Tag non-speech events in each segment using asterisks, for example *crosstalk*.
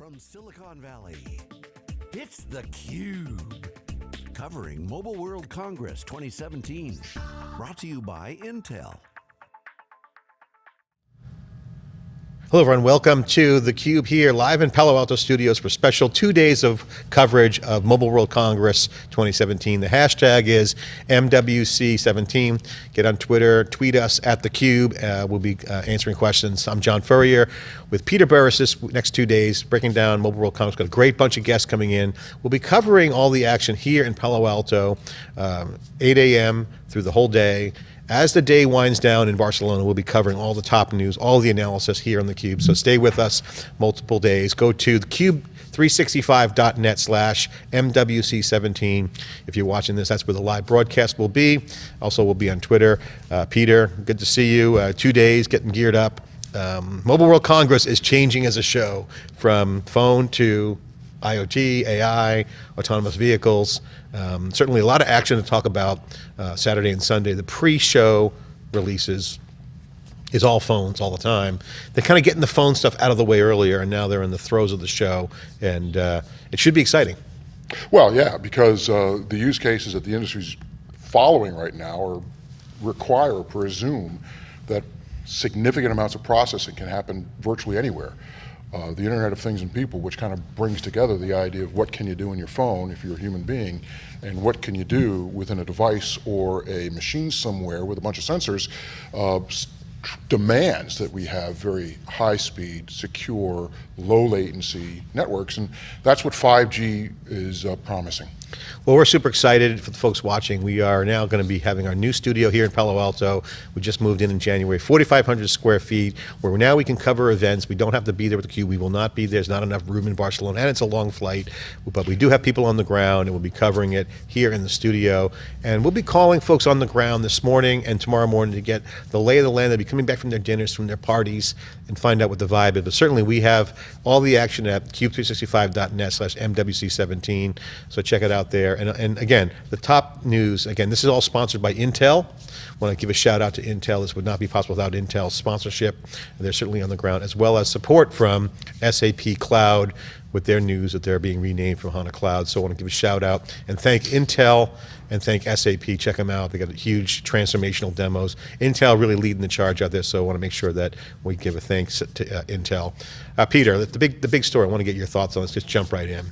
from Silicon Valley, it's theCUBE. Covering Mobile World Congress 2017. Brought to you by Intel. Hello everyone, welcome to theCUBE here, live in Palo Alto Studios for special two days of coverage of Mobile World Congress 2017. The hashtag is MWC17. Get on Twitter, tweet us at theCUBE. Uh, we'll be uh, answering questions. I'm John Furrier with Peter Burris this next two days, breaking down Mobile World Congress. Got a great bunch of guests coming in. We'll be covering all the action here in Palo Alto, um, 8 a.m. through the whole day. As the day winds down in Barcelona, we'll be covering all the top news, all the analysis here on theCUBE. So stay with us multiple days. Go to thecube365.net slash MWC17. If you're watching this, that's where the live broadcast will be. Also, we'll be on Twitter. Uh, Peter, good to see you. Uh, two days, getting geared up. Um, Mobile World Congress is changing as a show from phone to IoT, AI, autonomous vehicles. Um, certainly a lot of action to talk about uh, Saturday and Sunday. The pre-show releases is all phones all the time. They're kind of getting the phone stuff out of the way earlier, and now they're in the throes of the show, and uh, it should be exciting. Well, yeah, because uh, the use cases that the industry's following right now are require presume that significant amounts of processing can happen virtually anywhere uh, the Internet of Things and People, which kind of brings together the idea of what can you do in your phone if you're a human being, and what can you do within a device or a machine somewhere with a bunch of sensors, uh, demands that we have very high speed, secure, low latency networks, and that's what 5G is uh, promising. Well, we're super excited for the folks watching. We are now going to be having our new studio here in Palo Alto. We just moved in in January, 4,500 square feet, where now we can cover events. We don't have to be there with the cube. We will not be there. There's not enough room in Barcelona, and it's a long flight, but we do have people on the ground, and we'll be covering it here in the studio. And we'll be calling folks on the ground this morning and tomorrow morning to get the lay of the land. They'll be coming back from their dinners, from their parties, and find out what the vibe is. But certainly we have all the action at cube365.net slash MWC17, so check it out there. And, and again, the top news, again, this is all sponsored by Intel. Want to give a shout out to Intel. This would not be possible without Intel's sponsorship. And they're certainly on the ground, as well as support from SAP Cloud with their news that they're being renamed from HANA Cloud. So I want to give a shout out and thank Intel and thank SAP. Check them out. They got huge transformational demos. Intel really leading the charge out there, so I want to make sure that we give a thanks to uh, Intel. Uh, Peter, the big, the big story, I want to get your thoughts on. Let's just jump right in.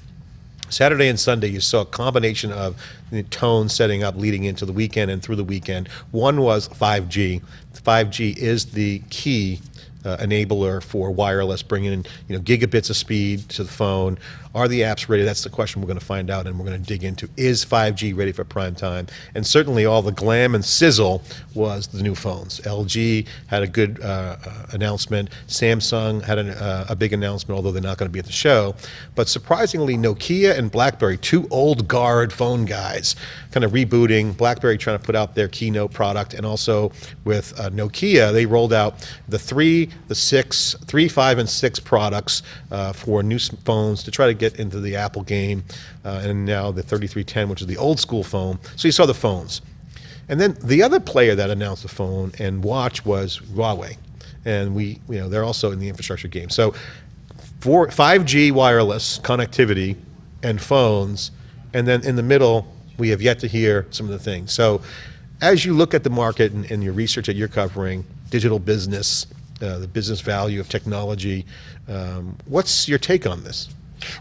Saturday and Sunday, you saw a combination of the tone setting up leading into the weekend and through the weekend. One was 5G. 5G is the key uh, enabler for wireless, bringing in you know gigabits of speed to the phone. Are the apps ready? That's the question we're going to find out, and we're going to dig into. Is 5G ready for prime time? And certainly, all the glam and sizzle was the new phones. LG had a good uh, uh, announcement. Samsung had an, uh, a big announcement, although they're not going to be at the show. But surprisingly, Nokia and BlackBerry, two old guard phone guys, kind of rebooting. BlackBerry trying to put out their KEYone product, and also with uh, Nokia, they rolled out the three the six, three, five, and six products uh, for new phones to try to get into the Apple game, uh, and now the 3310, which is the old school phone. So you saw the phones. And then the other player that announced the phone and watch was Huawei. And we, you know, they're also in the infrastructure game. So for 5G wireless connectivity and phones, and then in the middle, we have yet to hear some of the things. So as you look at the market and, and your research that you're covering, digital business, uh, the business value of technology. Um, what's your take on this?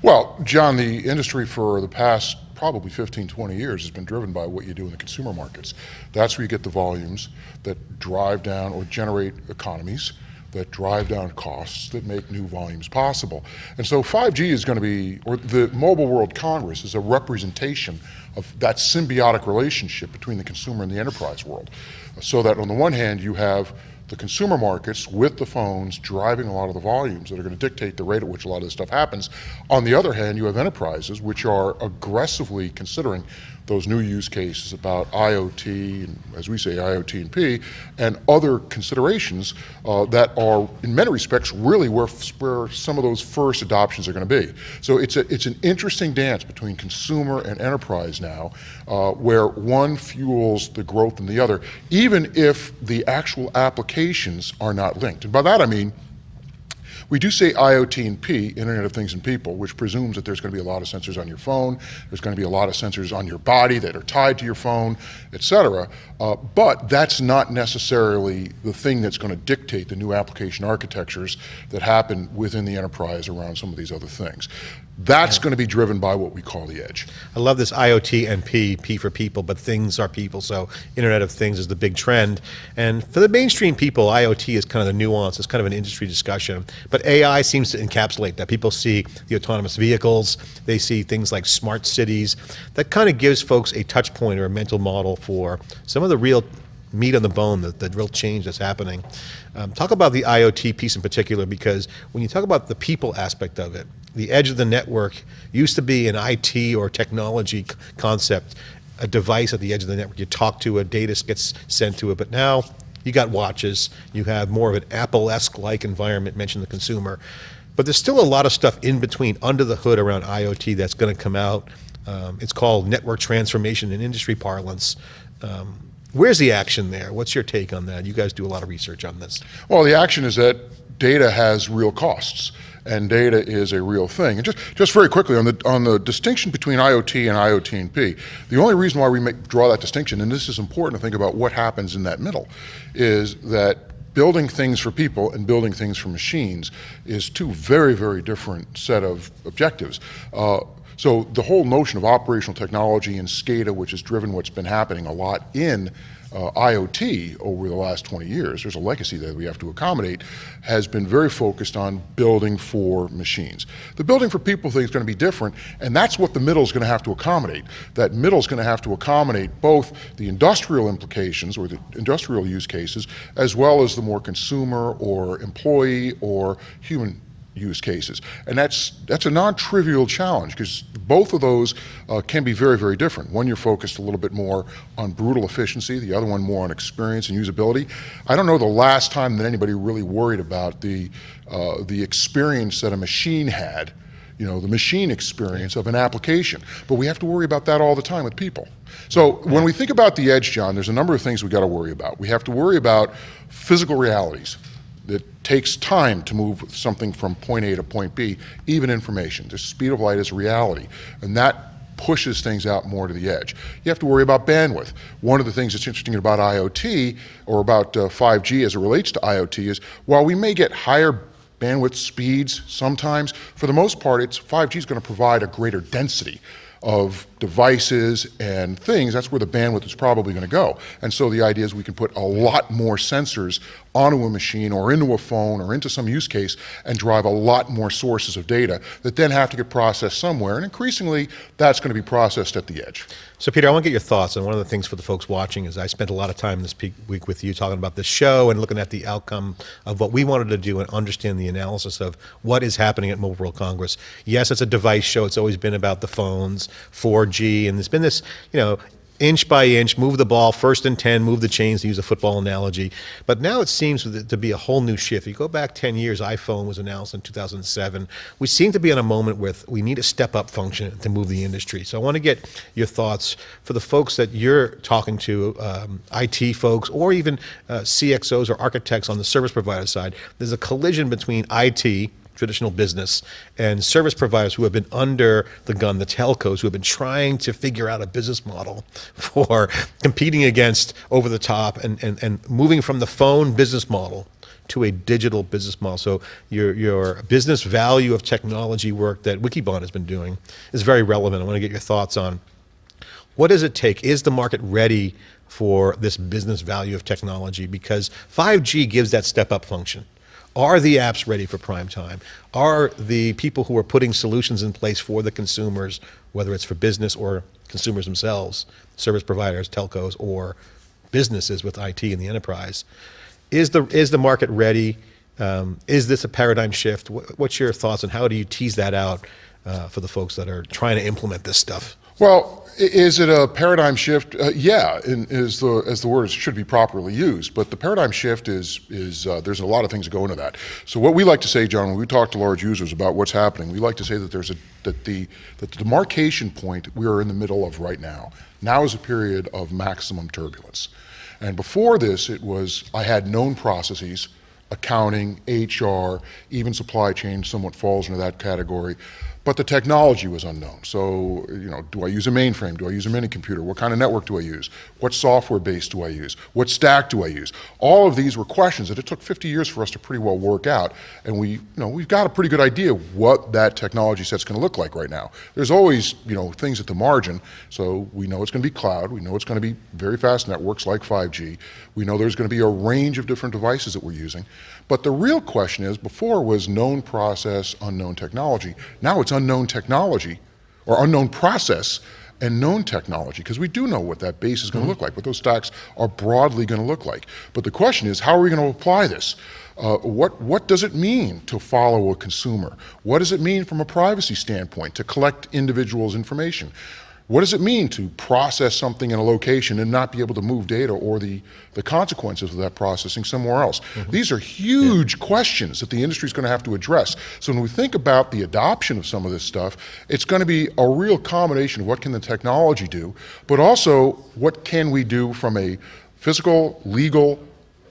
Well, John, the industry for the past probably 15, 20 years has been driven by what you do in the consumer markets. That's where you get the volumes that drive down or generate economies that drive down costs that make new volumes possible. And so 5G is going to be, or the Mobile World Congress is a representation of that symbiotic relationship between the consumer and the enterprise world. So that on the one hand you have the consumer markets with the phones driving a lot of the volumes that are going to dictate the rate at which a lot of this stuff happens. On the other hand, you have enterprises which are aggressively considering those new use cases about IoT, and as we say, IoT and P, and other considerations uh, that are, in many respects, really where, where some of those first adoptions are going to be. So it's, a, it's an interesting dance between consumer and enterprise now, uh, where one fuels the growth in the other, even if the actual applications are not linked. And by that I mean, We do say IoT and P, Internet of Things and People, which presumes that there's going to be a lot of sensors on your phone, there's going to be a lot of sensors on your body that are tied to your phone, et cetera. Uh, but that's not necessarily the thing that's going to dictate the new application architectures that happen within the enterprise around some of these other things. That's going to be driven by what we call the edge. I love this IoT and P, P for people, but things are people. So Internet of Things is the big trend. And for the mainstream people, IoT is kind of the nuance. It's kind of an industry discussion. But AI seems to encapsulate that. People see the autonomous vehicles. They see things like smart cities. That kind of gives folks a touch point or a mental model for some of the real meat on the bone, the, the real change that's happening. Um, talk about the IoT piece in particular, because when you talk about the people aspect of it, the edge of the network used to be an IT or technology concept, a device at the edge of the network. You talk to it, data gets sent to it, but now you got watches, you have more of an Apple-esque like environment, mention the consumer. But there's still a lot of stuff in between, under the hood around IoT that's going to come out. Um, it's called network transformation in industry parlance. Um, where's the action there? What's your take on that? You guys do a lot of research on this. Well, the action is that data has real costs and data is a real thing. And just, just very quickly on the, on the distinction between IoT and IoT and P, the only reason why we make, draw that distinction, and this is important to think about what happens in that middle, is that building things for people and building things for machines is two very, very different set of objectives. Uh, so the whole notion of operational technology and SCADA, which has driven what's been happening a lot in uh, IoT over the last 20 years, there's a legacy that we have to accommodate, has been very focused on building for machines. The building for people thing is going to be different, and that's what the middle is going to have to accommodate. That middle is going to have to accommodate both the industrial implications or the industrial use cases, as well as the more consumer or employee or human use cases. And that's, that's a non-trivial challenge because both of those uh, can be very, very different. One, you're focused a little bit more on brutal efficiency, the other one more on experience and usability. I don't know the last time that anybody really worried about the, uh, the experience that a machine had you know, the machine experience of an application. But we have to worry about that all the time with people. So when we think about the edge, John, there's a number of things we got to worry about. We have to worry about physical realities it takes time to move something from point A to point B, even information. The speed of light is reality, and that pushes things out more to the edge. You have to worry about bandwidth. One of the things that's interesting about IoT or about uh, 5G as it relates to IoT is while we may get higher bandwidth speeds sometimes, for the most part, it's 5G is going to provide a greater density of devices and things, that's where the bandwidth is probably going to go. And so the idea is we can put a lot more sensors onto a machine or into a phone or into some use case and drive a lot more sources of data that then have to get processed somewhere. And increasingly, that's going to be processed at the edge. So Peter, I want to get your thoughts. And one of the things for the folks watching is I spent a lot of time this week with you talking about the show and looking at the outcome of what we wanted to do and understand the analysis of what is happening at Mobile World Congress. Yes, it's a device show. It's always been about the phones, 4G, and there's been this, you know, inch by inch, move the ball, first and 10, move the chains to use a football analogy. But now it seems to be a whole new shift. You go back 10 years, iPhone was announced in 2007. We seem to be in a moment where we need a step up function to move the industry. So I want to get your thoughts for the folks that you're talking to, um, IT folks, or even uh, CXOs or architects on the service provider side. There's a collision between IT, traditional business and service providers who have been under the gun, the telcos who have been trying to figure out a business model *laughs* for competing against over the top and, and, and moving from the phone business model to a digital business model. So your, your business value of technology work that Wikibon has been doing is very relevant. I want to get your thoughts on what does it take? Is the market ready for this business value of technology? Because 5G gives that step up function. Are the apps ready for prime time? Are the people who are putting solutions in place for the consumers, whether it's for business or consumers themselves, service providers, telcos, or businesses with IT in the enterprise, is the, is the market ready? Um, is this a paradigm shift? What's your thoughts on how do you tease that out uh, for the folks that are trying to implement this stuff? Well, is it a paradigm shift? Uh, yeah, in, is the, as the word should be properly used. But the paradigm shift is, is uh, there's a lot of things that go into that. So what we like to say, John, when we talk to large users about what's happening, we like to say that there's a, that the, that the demarcation point we are in the middle of right now, now is a period of maximum turbulence. And before this, it was, I had known processes, accounting, HR, even supply chain somewhat falls into that category. But the technology was unknown. So, you know, do I use a mainframe? Do I use a mini computer? What kind of network do I use? What software base do I use? What stack do I use? All of these were questions that it took 50 years for us to pretty well work out. And we, you know, we've got a pretty good idea what that technology set's going to look like right now. There's always, you know, things at the margin. So we know it's going to be cloud. We know it's going to be very fast networks like 5G. We know there's going to be a range of different devices that we're using. But the real question is, before was known process, unknown technology. Now it's unknown technology or unknown process and known technology because we do know what that base is going to mm -hmm. look like, what those stacks are broadly going to look like. But the question is, how are we going to apply this? Uh, what, what does it mean to follow a consumer? What does it mean from a privacy standpoint to collect individuals' information? What does it mean to process something in a location and not be able to move data or the, the consequences of that processing somewhere else? Mm -hmm. These are huge yeah. questions that the industry is going to have to address. So when we think about the adoption of some of this stuff, it's going to be a real combination of what can the technology do, but also what can we do from a physical, legal,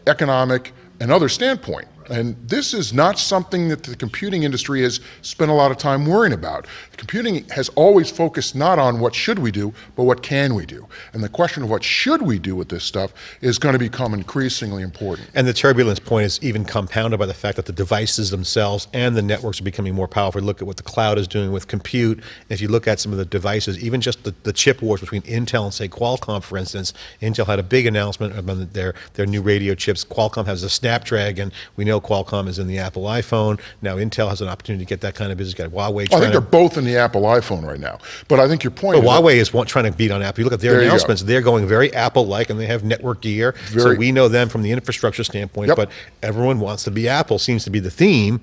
economic, and other standpoint. And this is not something that the computing industry has spent a lot of time worrying about. Computing has always focused not on what should we do, but what can we do. And the question of what should we do with this stuff is going to become increasingly important. And the turbulence point is even compounded by the fact that the devices themselves and the networks are becoming more powerful. Look at what the cloud is doing with compute. If you look at some of the devices, even just the, the chip wars between Intel and say Qualcomm, for instance, Intel had a big announcement about their, their new radio chips. Qualcomm has a Snapdragon. We know Qualcomm is in the Apple iPhone. Now Intel has an opportunity to get that kind of business. Got Huawei. I think they're both in the Apple iPhone right now. But I think your point. But is Huawei is trying to beat on Apple. You look at their announcements; they're going very Apple-like, and they have network gear. Very, so we know them from the infrastructure standpoint. Yep. But everyone wants to be Apple. Seems to be the theme.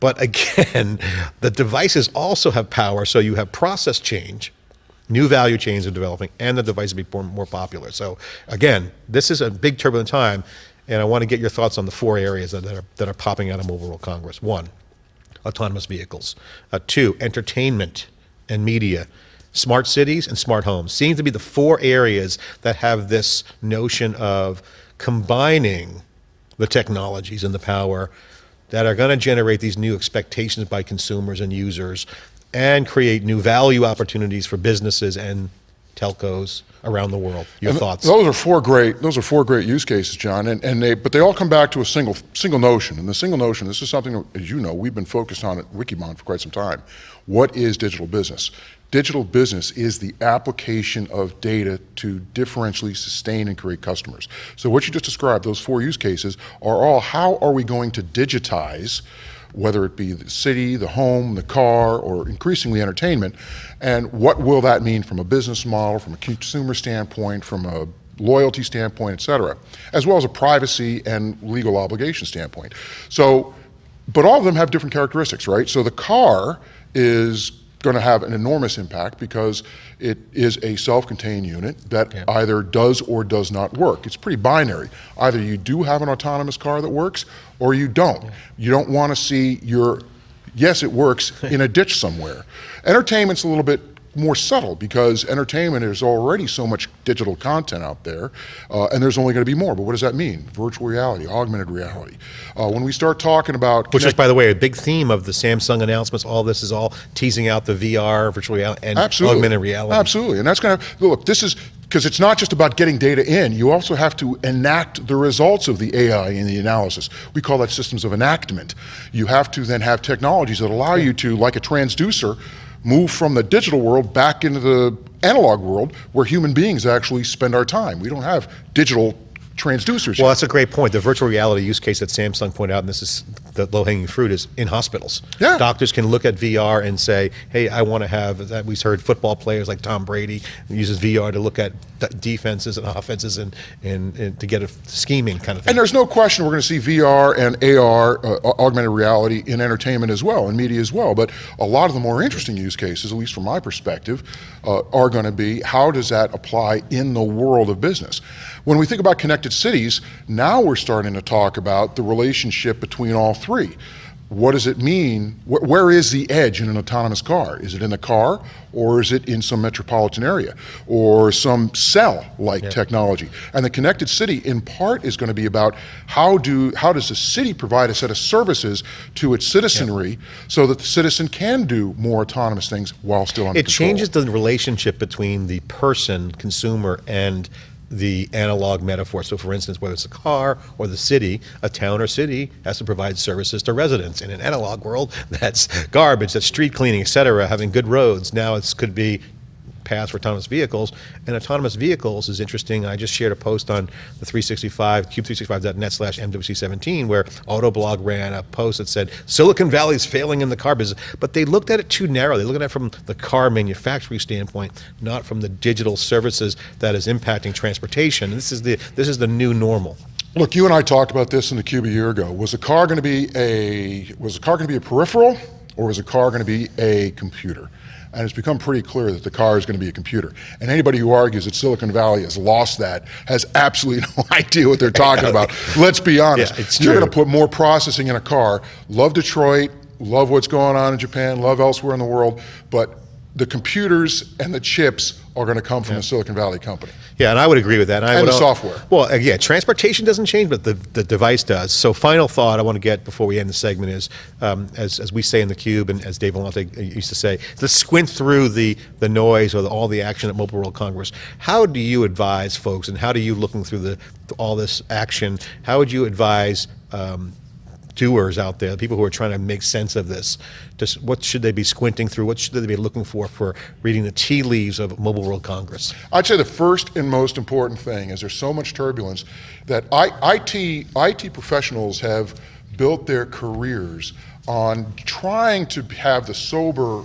But again, *laughs* the devices also have power. So you have process change new value chains are developing, and the device will be more, more popular. So again, this is a big turbulent time. And I want to get your thoughts on the four areas that are, that are popping out of Mobile World Congress. One, autonomous vehicles. Uh, two, entertainment and media. Smart cities and smart homes seem to be the four areas that have this notion of combining the technologies and the power that are going to generate these new expectations by consumers and users and create new value opportunities for businesses and telcos around the world. Your and thoughts? Those are four great. Those are four great use cases, John. And, and they, but they all come back to a single single notion. And the single notion. This is something, as you know, we've been focused on at Wikibon for quite some time. What is digital business? Digital business is the application of data to differentially sustain and create customers. So what you just described, those four use cases, are all how are we going to digitize whether it be the city, the home, the car, or increasingly entertainment, and what will that mean from a business model, from a consumer standpoint, from a loyalty standpoint, et cetera, as well as a privacy and legal obligation standpoint. So, but all of them have different characteristics, right? So the car is going to have an enormous impact because it is a self-contained unit that yeah. either does or does not work. It's pretty binary. Either you do have an autonomous car that works or you don't. Yeah. You don't want to see your, yes, it works, in a ditch somewhere. Entertainment's a little bit more subtle because entertainment is already so much digital content out there, uh, and there's only going to be more. But what does that mean? Virtual reality, augmented reality. Uh, when we start talking about which is, by the way, a big theme of the Samsung announcements. All this is all teasing out the VR, virtual reality, and Absolutely. augmented reality. Absolutely, and that's going to look. This is because it's not just about getting data in, you also have to enact the results of the AI in the analysis. We call that systems of enactment. You have to then have technologies that allow you to, like a transducer, move from the digital world back into the analog world where human beings actually spend our time. We don't have digital transducers. Well, that's a great point. The virtual reality use case that Samsung pointed out, and this is the low-hanging fruit, is in hospitals. Yeah. Doctors can look at VR and say, hey, I want to have, that we've heard football players like Tom Brady uses VR to look at defenses and offenses and, and, and to get a scheming kind of thing. And there's no question we're going to see VR and AR, uh, augmented reality, in entertainment as well, in media as well. But a lot of the more interesting use cases, at least from my perspective, uh, are going to be how does that apply in the world of business? When we think about connected cities, now we're starting to talk about the relationship between all three. what does it mean? Wh- where is the edge in an autonomous car? Is it in the car or is it in some metropolitan area or some cell like technology? And the connected city in part is going to be about how do how does the city provide a set of services to its citizenry so that the citizen can do more autonomous things while still under It control. changes the relationship between the person, consumer, and the analog metaphor. So, for instance, whether it's a car or the city, a town or city has to provide services to residents. In an analog world, *laughs* that's garbage, that's street cleaning, et cetera, having good roads. Now it could be paths for autonomous vehicles. And autonomous vehicles is interesting. I just shared a post on the 365, cube365.net slash MWC17, where Autoblog ran a post that said Silicon Valley is failing in the car business. But they looked at it too narrow. They looked at it from the car manufacturing standpoint, not from the digital services that is impacting transportation. This is the this is the new normal. Look, you and I talked about this in the cube a year ago. Was a car going to be a was a car going to be a peripheral, or is a car going to be a computer? And it's become pretty clear that the car is going to be a computer. And anybody who argues that Silicon Valley has lost that has absolutely *laughs* no idea what they're talking about. *laughs* Let's be honest. Yeah, it's You're going to put more processing in a car. Love Detroit, love what's going on in Japan, love elsewhere in the world, but the computers and the chips are going to come from the Silicon Valley company. Yeah, and I would agree with that. I And would the software. Well, uh, yeah, transportation doesn't change, but the, the device does. So, final thought I want to get before we end the segment is, um, as, as we say in the cube, and as Dave Vellante used to say, let's squint through the, the noise or the, all the action at Mobile World Congress. How do you advise folks, and how do you, looking through the all this action, how would you advise um, doers out there, people who are trying to make sense of this. Just what should they be squinting through? What should they be looking for for reading the tea leaves of Mobile World Congress? I'd say the first and most important thing is there's so much turbulence that I, IT, IT professionals have built their careers on trying to have the sober,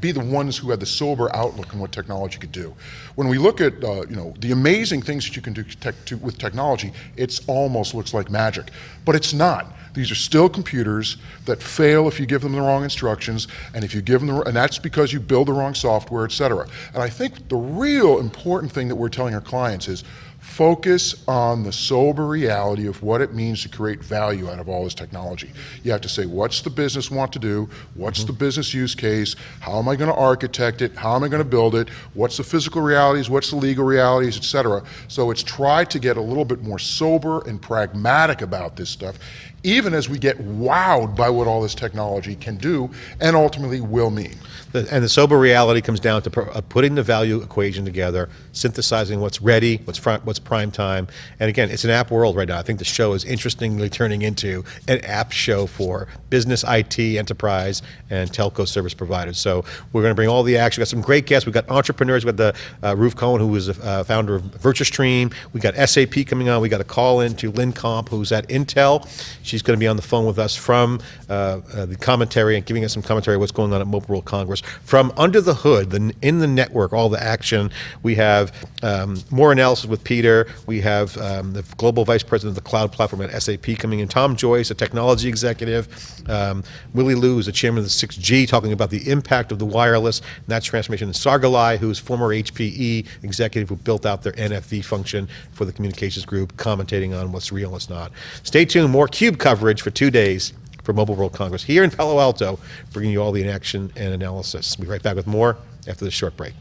be the ones who had the sober outlook on what technology could do. When we look at uh, you know the amazing things that you can do tech, to, with technology, it almost looks like magic, but it's not. These are still computers that fail if you give them the wrong instructions, and if you give them the, and that's because you build the wrong software, et cetera. And I think the real important thing that we're telling our clients is focus on the sober reality of what it means to create value out of all this technology. You have to say, what's the business want to do? What's mm-hmm. the business use case? How am I going to architect it? How am I going to build it? What's the physical realities? What's the legal realities, et cetera? So it's try to get a little bit more sober and pragmatic about this stuff, even as we get wowed by what all this technology can do and ultimately will mean. And the sober reality comes down to uh, putting the value equation together, synthesizing what's ready, what's front, what's prime time. And again, it's an app world right now. I think the show is interestingly turning into an app show for business, IT, enterprise, and telco service providers. So we're going to bring all the action. We've got some great guests. We've got entrepreneurs. We've got the uh, Ruth Cohen, who is a uh, founder of VirtuStream. We've got SAP coming on. We've got a call in to Lynn Comp, who's at Intel. She's going to be on the phone with us from uh, uh, the commentary and giving us some commentary what's going on at Mobile World Congress. From under the hood, the, in the network, all the action, we have um, more analysis with Peter. We have um, the global vice president of the cloud platform at SAP coming in. Tom Joyce, a technology executive. Um, Willie Liu is the chairman of the 6G, talking about the impact of the wireless and that transformation. And Sargalai, who's former HPE executive who built out their NFV function for the communications group, commentating on what's real and what's not. Stay tuned. More Cube coverage for two days for Mobile World Congress here in Palo Alto, bringing you all the action and analysis. We'll be right back with more after this short break.